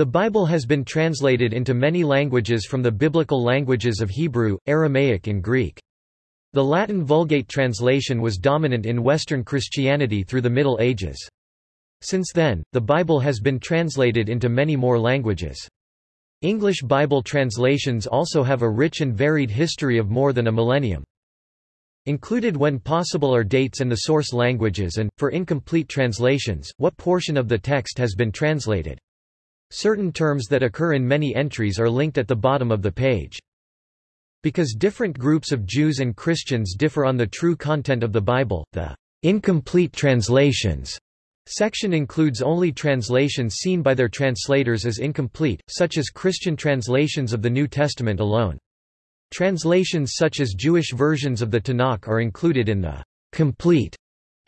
The Bible has been translated into many languages from the biblical languages of Hebrew, Aramaic and Greek. The Latin Vulgate translation was dominant in Western Christianity through the Middle Ages. Since then, the Bible has been translated into many more languages. English Bible translations also have a rich and varied history of more than a millennium. Included when possible are dates and the source languages and, for incomplete translations, what portion of the text has been translated. Certain terms that occur in many entries are linked at the bottom of the page. Because different groups of Jews and Christians differ on the true content of the Bible, the incomplete translations section includes only translations seen by their translators as incomplete, such as Christian translations of the New Testament alone. Translations such as Jewish versions of the Tanakh are included in the complete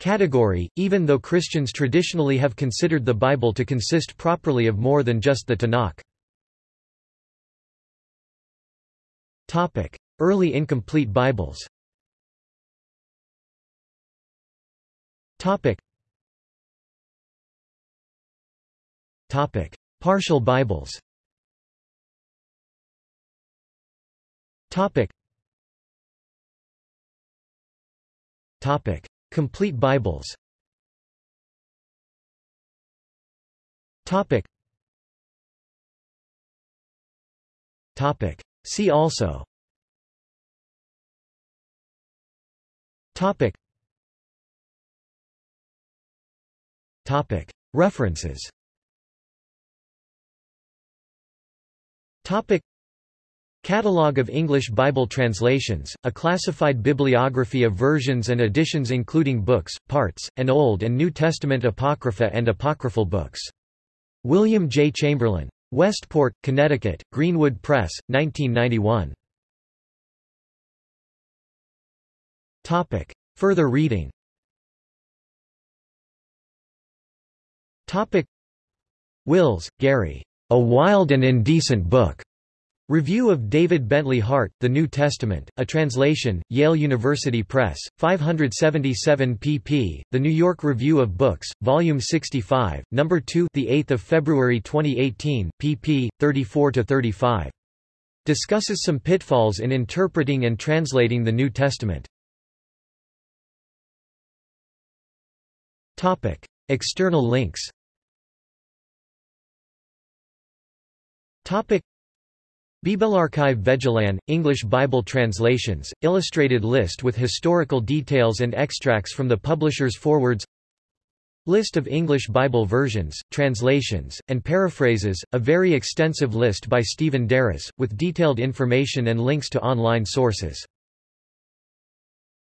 category, even though Christians traditionally have considered the Bible to consist properly of more than just the Tanakh. Early incomplete Bibles. Partial Bibles Complete Bibles. Topic. Topic. See also. Topic. Topic. References. Topic Catalogue of English Bible translations, a classified bibliography of versions and editions including books, parts, and Old and New Testament Apocrypha and apocryphal books. William J. Chamberlin. Westport, Connecticut, Greenwood Press, 1991. Topic. Further reading Topic. Wills, Garry. A Wild and Indecent Book. Review of David Bentley Hart, The New Testament, a translation, Yale University Press, 577 pp. The New York Review of Books, Volume 65, No. 2 the 8th of February 2018, pp. 34-35. Discusses some pitfalls in interpreting and translating the New Testament. Topic. External links Topic. Bibelarchiv Vegelahn, English Bible Translations, illustrated list with historical details and extracts from the publisher's forewords List of English Bible versions, translations, and paraphrases, a very extensive list by Stephen Darras, with detailed information and links to online sources